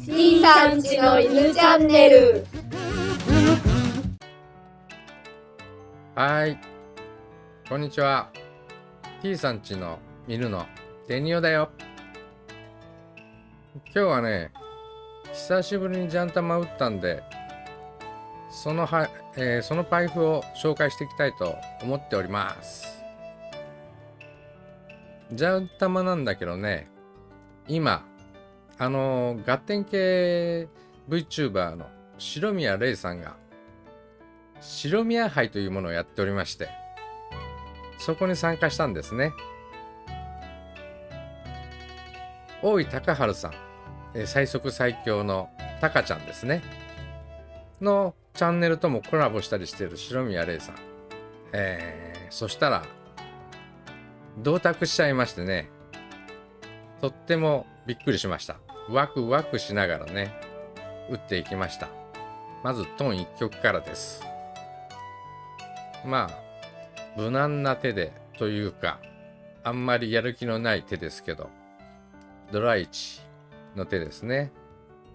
C さんちの犬チャンネル。はい。こんにちは。T さんちの犬のデニオだよ。今日はね久しぶりにジャンタマ打ったんでそのは、えーそのパイプを紹介していきたいと思っております。ジャンタマなんだけどね今あのー、ガッテン系 VTuber の白宮レイさんが白宮杯というものをやっておりましてそこに参加したんですね。大井隆治さん、最速最強のタカちゃんですね。のチャンネルともコラボしたりしている白宮レイさん、えーそしたら同卓しちゃいましてね。とってもびっくりしました。ワクワクしながらね打っていきました。まずトン1曲からです。まあ無難な手でというかあんまりやる気のない手ですけどドライチの手ですね。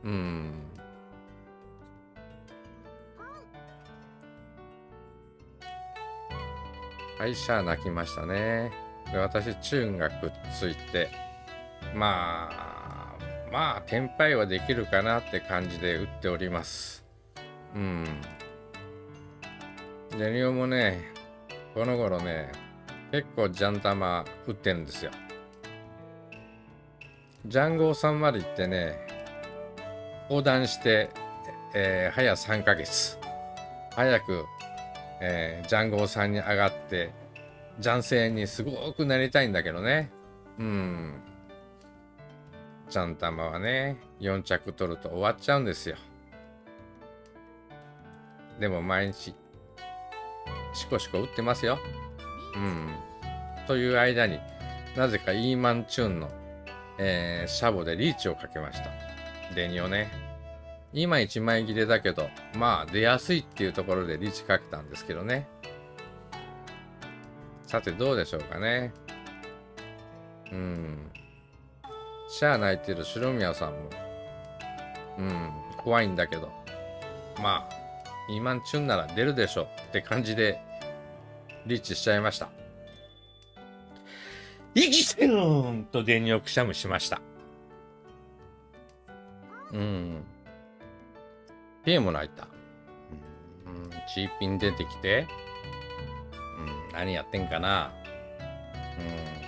うん。はいシャー泣きましたね。で私チューンがくっついてまあまあテンパイはできるかなって感じで打っております。うん。ジェニオもねこの頃ね結構ジャン玉打ってるんですよ。ジャンゴーさんまで行ってね横断して、えー早3ヶ月。早く、えージャンゴーさんに上がってジャンセにすごくなりたいんだけどね。うん。ジャン玉はね4着取ると終わっちゃうんですよ。でも毎日シコシコ打ってますよ。うん。という間になぜかイーマンチューンの、えーシャボでリーチをかけました。デニオね。今1枚切れだけどまあ出やすいっていうところでリーチかけたんですけどね。さてどうでしょうかね。うん。シャア泣いてる白宮さんも。うん怖いんだけど。まあイーマンチューンなら出るでしょって感じでリーチしちゃいました。生きてるんと電力くしゃむしました。うん。ピエも泣いた。うん。チーピン出てきて。うん。何やってんかな。うん。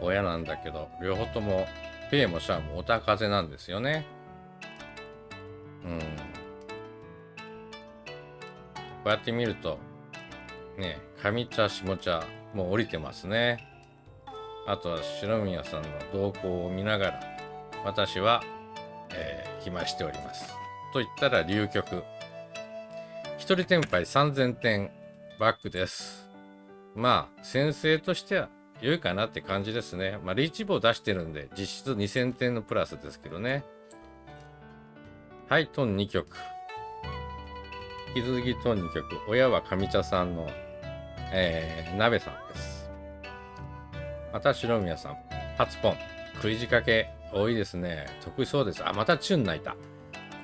親なんだけど両方ともピエもシャアもおたかぜなんですよね。うん。こうやって見るとね上茶下茶もう降りてますね。あとは白宮さんの動向を見ながら私は、えー暇しております。と言ったら流局。一人天敗3000点バックです。まあ先生としては良いかなって感じですねまあリーチ棒出してるんで実質2000点のプラスですけどねはいトン2曲引き続きトン2曲親は上茶さんのえー、鍋さんです。また白宮さん、初ポン、食い仕掛け多いですね。得意そうです。あ、またチュン泣いた。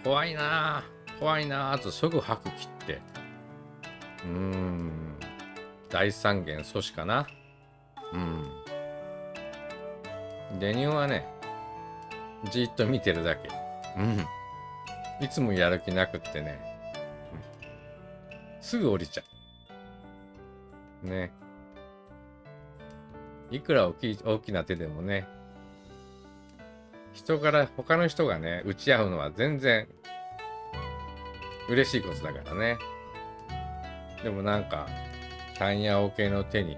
怖いなぁ怖いなぁとすぐ吐く切って。うーん。大三元阻止かな。うん。デニオはね、じーっと見てるだけ。うん。いつもやる気なくってね。うんすぐ降りちゃう。ね。いくら大きい大きな手でもね、人から、他の人がね、打ち合うのは全然嬉しいことだからね。でもなんか、単やオ系の手に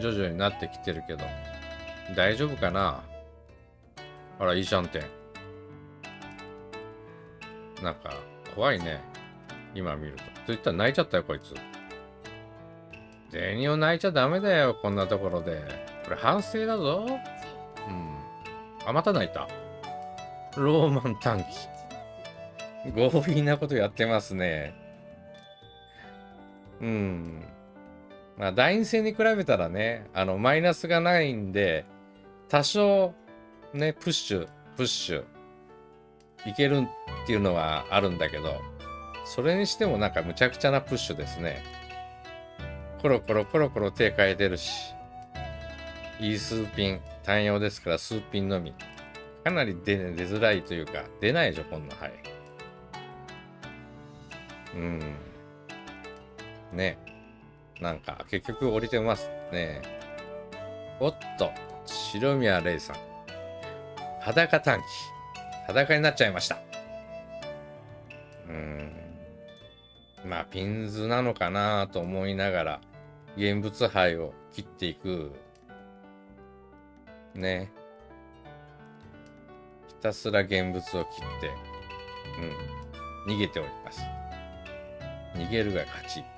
徐々になってきてるけど、大丈夫かな？あら、いいじゃんって。なんか、怖いね。今見ると。と言ったら泣いちゃったよ、こいつ。銭を泣いちゃダメだよ、こんなところで。これ反省だぞ。うん。あ、また泣いた。ローマン短期。強引なことやってますね。うん。まあ、第二戦に比べたらね、あの、マイナスがないんで、多少、ね、プッシュ、プッシュ、いけるっていうのはあるんだけど、それにしてもなんかむちゃくちゃなプッシュですね。コロコロコロコロ手変えてるし、いい数ピン、単用ですから数ピンのみ。かなり出出づらいというか、出ないでしょ、こんな、はい。うん。ね。なんか、結局降りてますね。おっと、白宮レイさん。裸短期。裸になっちゃいました。うん。まあ、ピンズなのかなと思いながら、現物灰を切っていく。ね。ひたすら現物を切って、うん。逃げております。逃げるが勝ち。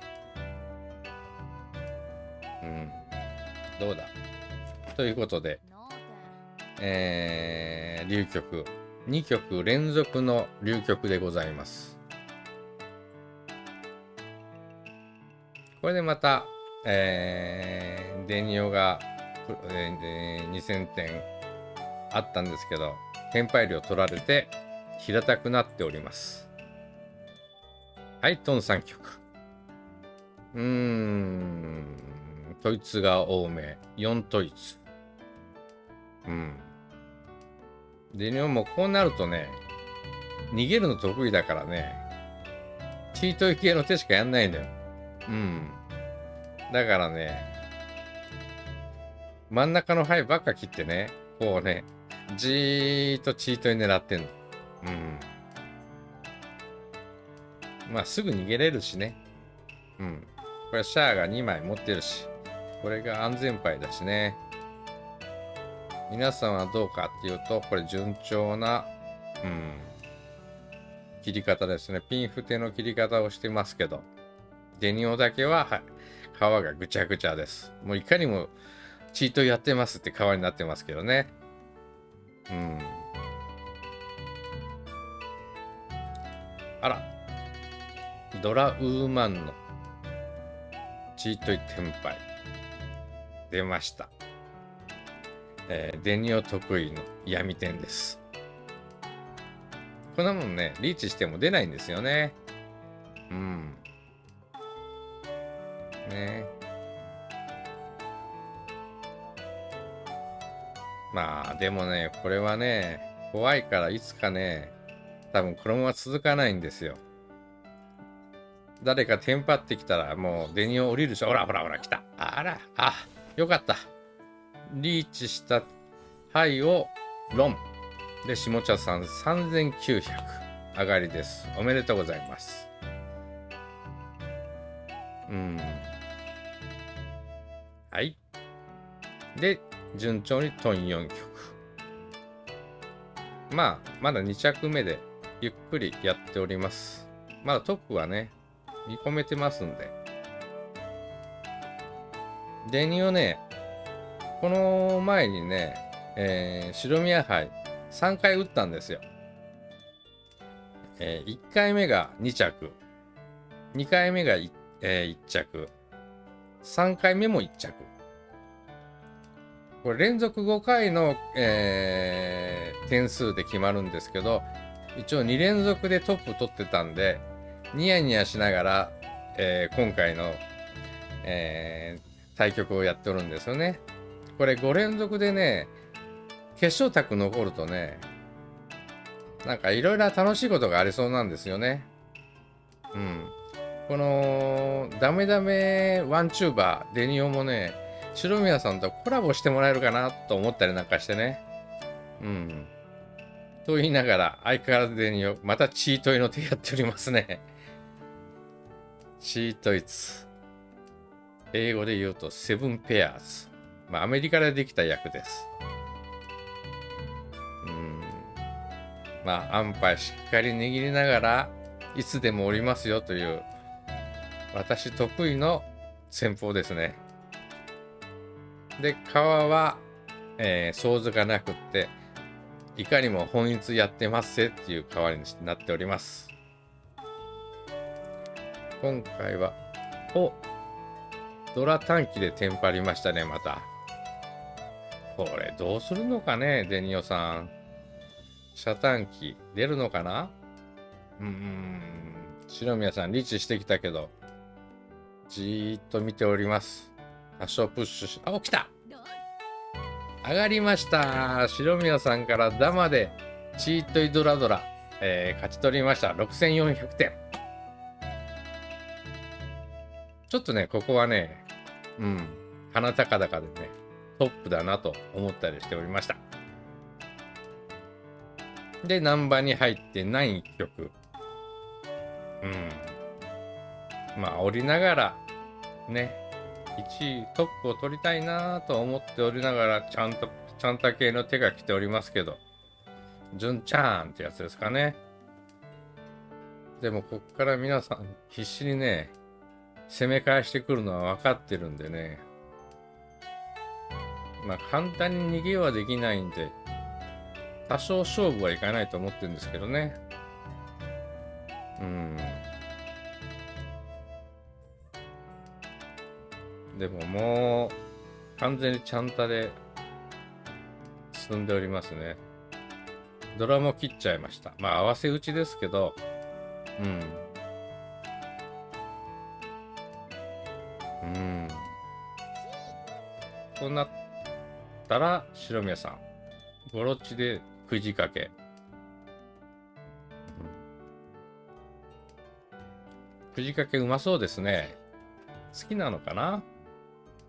どうだ？ということで、えー、流曲。2曲連続の流曲でございます。これでまた、えー、デニオが、えー、2000点あったんですけど、テンパイ量取られて平たくなっております。はい、トン3曲。うーん、統一が多め。4統一。うん。デニオもこうなるとね、逃げるの得意だからね、チートイ系の手しかやんないのよ。うん。だからね、真ん中の牌ばっか切ってね、こうね、じーっとチートに狙ってんの。うん。まあ、すぐ逃げれるしね。うん。これシャアが2枚持ってるし、これが安全牌だしね。皆さんはどうかっていうと、これ順調な、うん、切り方ですね。ピンフテの切り方をしてますけど、デニオだけは、はい、皮がぐちゃぐちゃです。もういかにもチートやってますって皮になってますけどね。うん。あら。ドラウーマンのチートイテンパイ。出ました。えーデニオ得意の闇点です。こんなもんね、リーチしても出ないんですよね。うん。ねまあ、でもね、これはね、怖いからいつかね、多分このまま続かないんですよ。誰かテンパってきたらもうデニオ降りるでしょ。ほらほらほら来た。あら、あ、よかった。リーチした牌をロン。で、下茶さん3900上がりです。おめでとうございます。うん。はい。で、順調にトン4曲。まあ、まだ2着目でゆっくりやっております。まだトップはね、見込めてますんで。デニをね、この前にね、えー白宮杯3回打ったんですよ。え1回目が2着、2回目が 1,、え1着、3回目も1着。これ連続5回の、えー点数で決まるんですけど、一応2連続でトップ取ってたんで、ニヤニヤしながら、えー今回の、えー対局をやっておるんですよね。これ5連続でね、決勝卓残るとね、なんかいろいろ楽しいことがありそうなんですよね。うん。この、ダメダメワンチューバー、デニオもね、白宮さんとコラボしてもらえるかなと思ったりなんかしてね。うん。と言いながら、相変わらずデニオ、またチートイの手やっておりますね。チートイツ。英語で言うと、セブンペアーズ。まあ、アメリカでできた役です。うん。まあ、安牌しっかり握りながら、いつでもおりますよという、私得意の戦法ですね。で、皮は、えー、想像がなくって、いかにも本一やってますせっていう皮になっております。今回は、おドラ短期でテンパりましたね、また。これどうするのかね、デニオさん。遮断機出るのかな？うーん。白宮さん、リーチしてきたけど、じーっと見ております。多少プッシュし、あ、起きた上がりました白宮さんからダマで、チートイドラドラ、えー勝ち取りました。6400点。ちょっとね、ここはね、うん、鼻高々でね、トップだなと思ったりしておりました。で、ナンバーに入ってない曲。うん。まあ、降りながら、ね、1位トップを取りたいなと思っておりながら、ちゃんと、ちゃんた系の手が来ておりますけど、純ちゃんってやつですかね。でも、こっから皆さん、必死にね、攻め返してくるのは分かってるんでね。まあ、簡単に逃げはできないんで、多少勝負はいかないと思ってるんですけどね。うん。でももう、完全にちゃんたで進んでおりますね。ドラも切っちゃいました。まあ、合わせ打ちですけど、うん。うん。こうなったら、白宮さん。ゴロッチでくじかけ。うん。くじかけうまそうですね。好きなのかな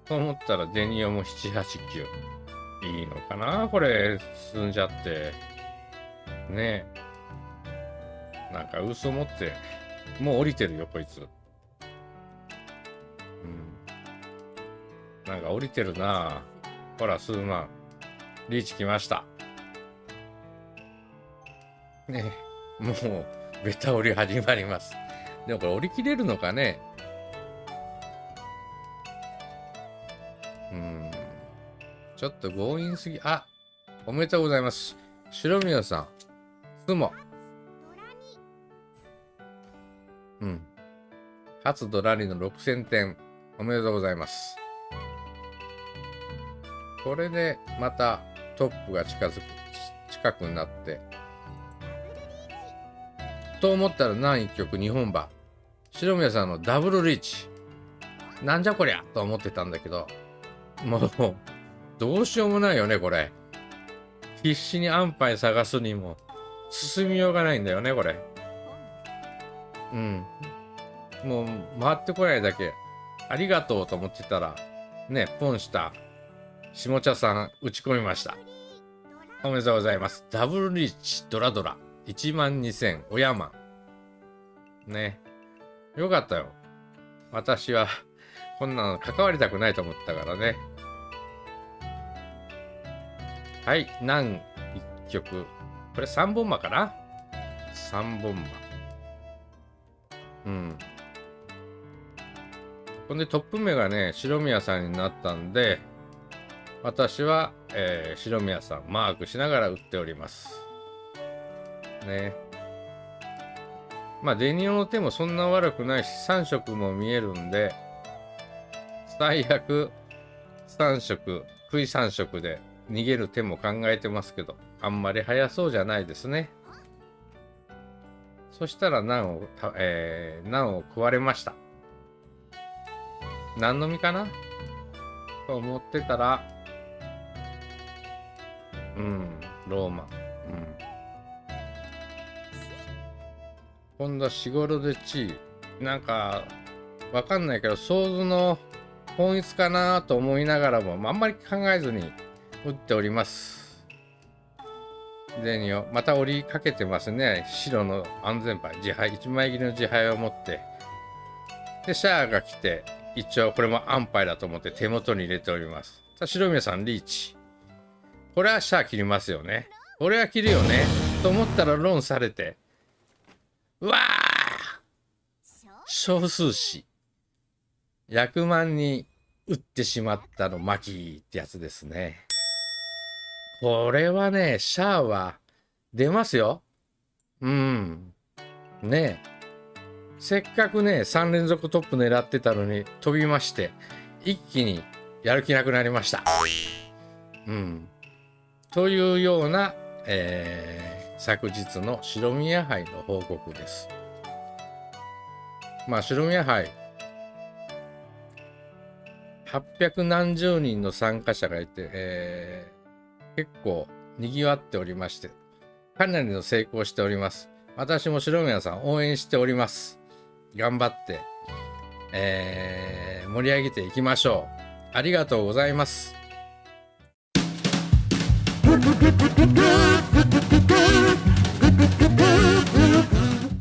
と思ったらデニオも7、8、9。いいのかなこれ、進ん。じゃって。ねえ。なん。か嘘持って、もう降りてるよ、こいつ。なんか降りてるなほら、数万。リーチ来ました。ねえ。もう、ベタ降り始まります。でもこれ降り切れるのかねうん。ちょっと強引すぎ。あおめでとうございます。白宮さん。つも。うん。初ドラリの6000点。おめでとうございます。これでまたトップが近づく、近くになって。と思ったら何一曲日本馬。白宮さんのダブルリーチ。なんじゃこりゃ？と思ってたんだけど、もう、どうしようもないよね、これ。必死に安牌探すにも、進みようがないんだよね、これ。うん。もう、回ってこないだけ、ありがとうと思ってたら、ね、ポンした、下茶さん、打ち込みました。おめでとうございます。ダブルリーチ、ドラドラ。1万2000、おやま。ね。よかったよ。私は、こんなの関わりたくないと思ったからね。はい、何一曲。これ3本馬かな ?3 本馬。うん。ほんでトップ目がね、白宮さんになったんで、私は、えー白宮さんマークしながら打っております。ね。まあ、デニオの手もそんな悪くないし、3色も見えるんで、最悪、3色、食い3色で逃げる手も考えてますけど、あんまり速そうじゃないですね。そしたら難を、えー、難を食われました。何の実かな？と思ってたら、うん、ローマ。うん。今度はしごろで地なんか、わかんないけど、想像の本質かなと思いながらも、あんまり考えずに打っております。デニオ、また折りかけてますね。白の安全牌、自敗、1枚切りの自敗を持って。で、シャアが来て、一応これも安牌だと思って手元に入れております。さあ、白宮さん、リーチ。これはシャア切りますよね。これは切るよね。と思ったらロンされて。うわー少数詞。100万に打ってしまったのマキーってやつですね。これはね、シャアは出ますよ。うん。ねえ。せっかくね、3連続トップ狙ってたのに飛びまして、一気にやる気なくなりました。うん。というような、えー昨日の白宮杯の報告です。まあ白宮杯800何十人の参加者がいて、えー結構賑わっておりましてかなりの成功しております。私も白宮さん応援しております。頑張って、えー盛り上げていきましょう。ありがとうございます。「